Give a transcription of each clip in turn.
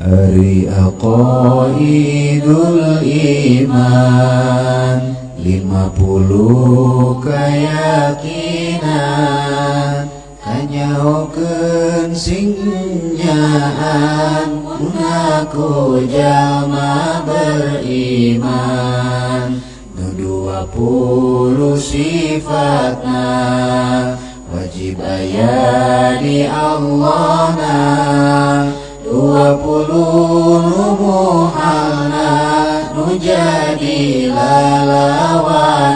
Ari aqaidul iman Lima puluh keyakinan Kanyahokeun singnyahan Munaku jama beriman. Nu dua puluh sifatna Wajib ayah di Allah jadi lalawanana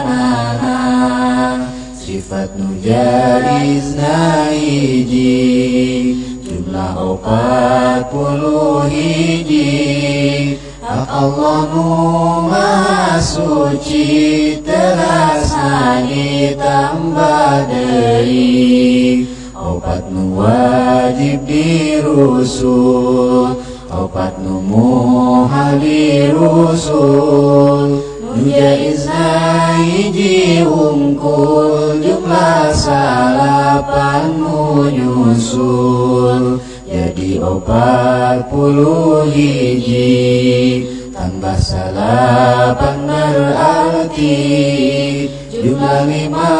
sifat nu jadi hiji jumlah opat puluh hiji. Hak Allah nu suci terasa ditambah deui opat nu wajib dirusul. Opat nu muhal dirusul nu jaizna hiji ungkul jumlah salapan nu nyusul. Jadi opat puluh hiji. Tambah salapan berarti jumlah lima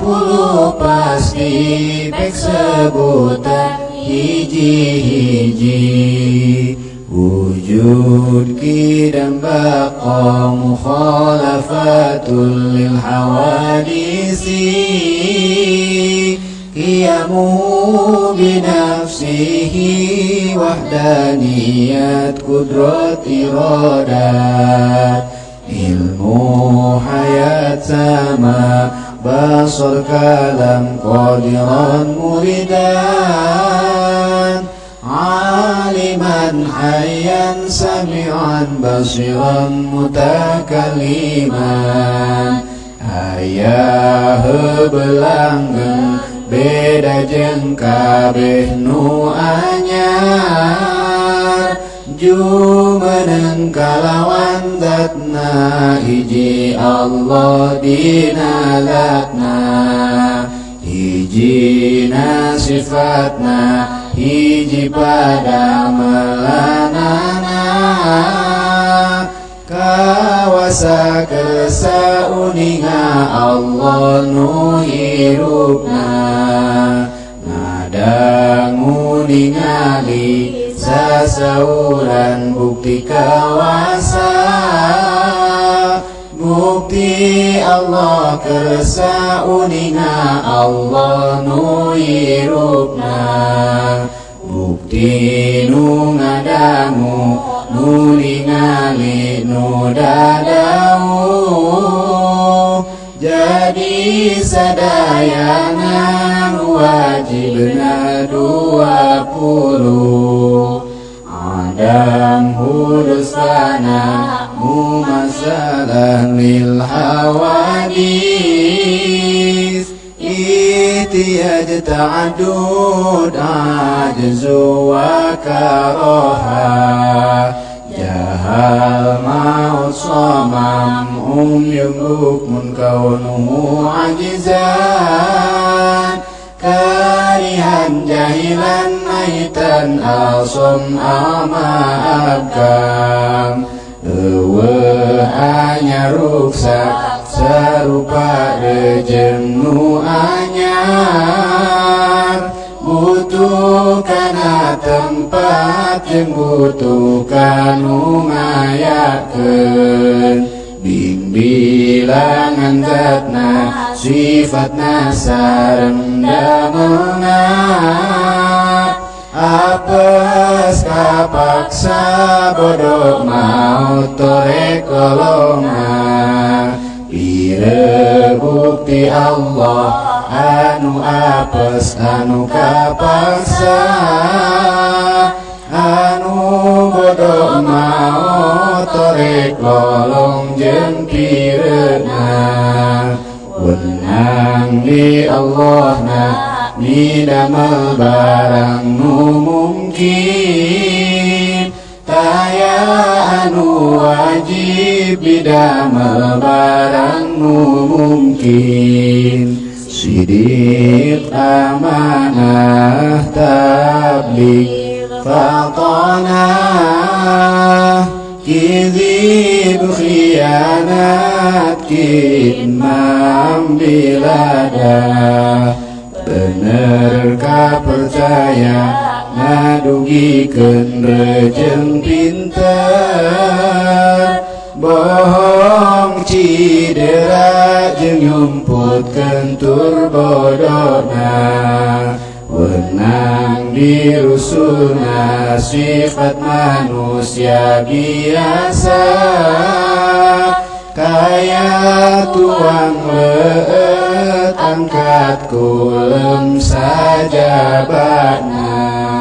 puluh pasti pek sebutan hiji-hiji. Wujud kidam baqa mukhalafatul lil hawadisi. Qiyamu binafsihi wahdaniyat kudrat iradat ilmu hayat basar kalam qadiran muridan aliman hayyan sami'an basiran mutakalliman ayah belanggen beda jeung kabeh nu anyar jumeneng kalawan datna hiji Allah dina zatna hiji na sifatna hiji pada melanana. Kawasa kesauninga Allah nu hirupna ngadangu ningali sasauran bukti kawasa bukti Allah kersa uninga Allah nu hirupna bukti nu ngadangu nu ningali jadi sadayana wajibna dua puluh Adam hurus fana mu masalah lil hawadis. Itiyaj ta'adud ajzu wa karoha Jahal maut somam um yungukmun kaunuhu ajizan Jahilan maitan asom ama abkam Ewe hanya ruksak serupa rejeng nu anyar Butuh kana tempat yang butuh kanu ngayakeun Bing bilangan zatna sifatna sareng damelna kapaksa bodoh mau tore kolongan. Pire bukti Allah anu apes anu kapaksa anu bodoh mau tore kolong jeung pireuna Wenang di Allah na Nidamel barang nu mungkin anu wajib Bidamel barang nu mungkin. Sidik amanah tablik Fatona Kizib khianat kitmam bilada. Benerkah percaya Nadugikeun rejeng pinter Bohong cidera jeung yumputkeun tur bodona Wenang dirusuna sifat manusia biasa. Kaya tuang leet angkat kulem saja bana